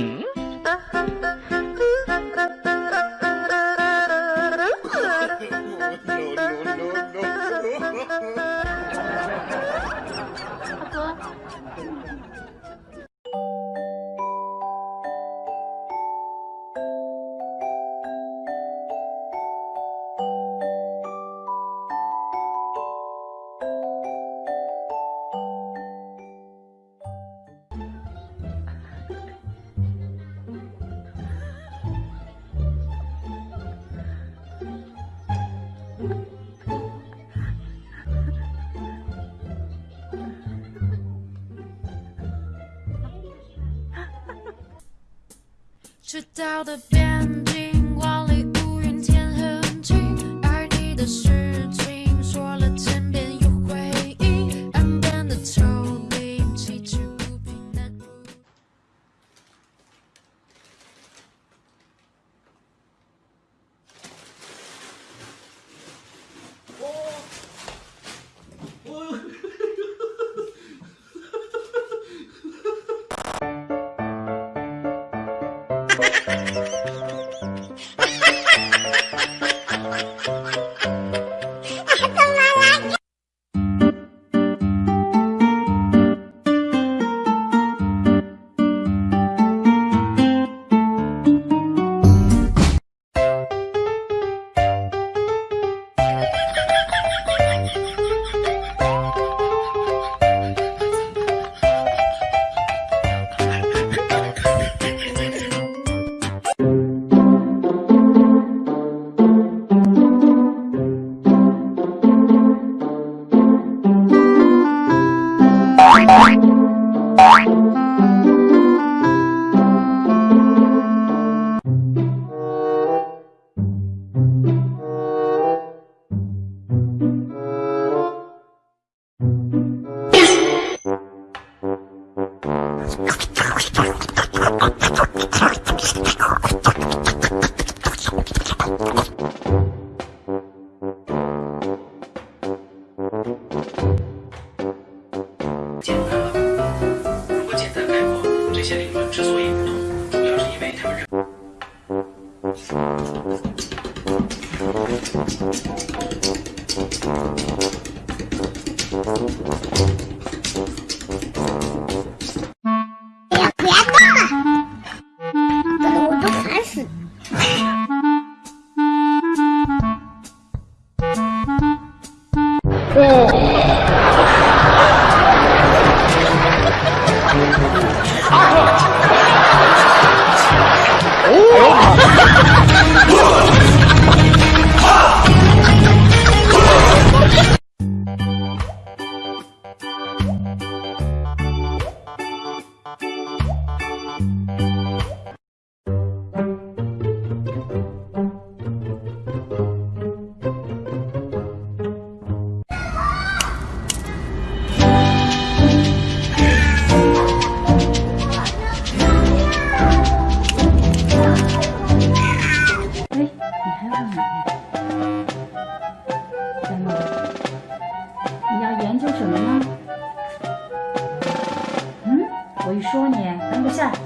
Hmm? no, no, no, no. 赤道的边简单了。如果简单概括，这些理论之所以不同，主要是因为他们认。哎对，说什么呢？嗯，我一说你，赶紧下来，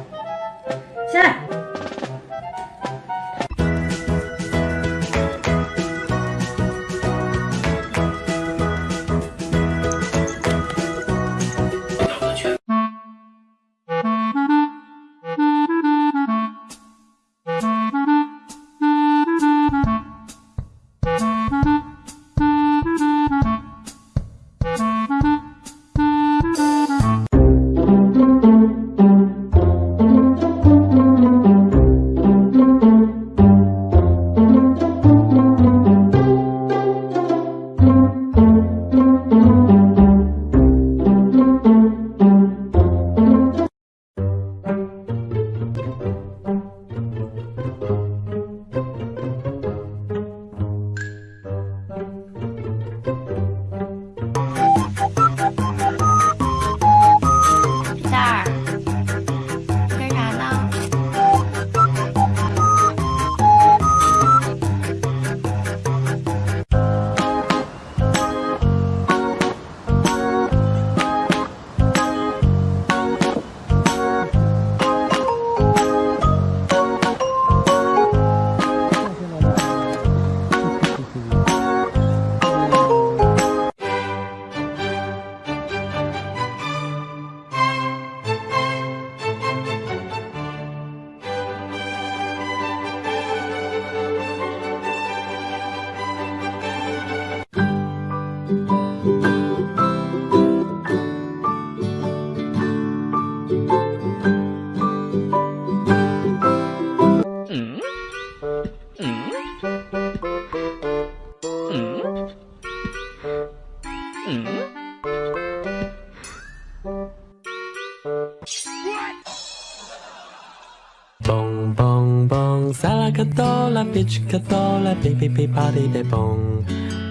bong bong, bitch cadola, baby baby body de bong.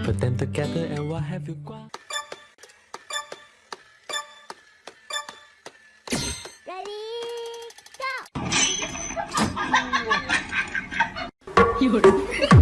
Put them together and what have you got? Ready, go! You're